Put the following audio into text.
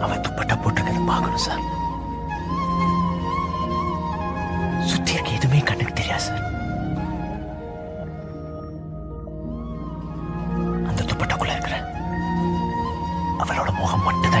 பார்க்கணும் சார். சுத்தி இருக்க எதுவுமே கண்ணுக்கு தெரியாது சார். அந்த துப்பட்டாக்குள்ள இருக்கிற அவளோட முகம் மட்டும்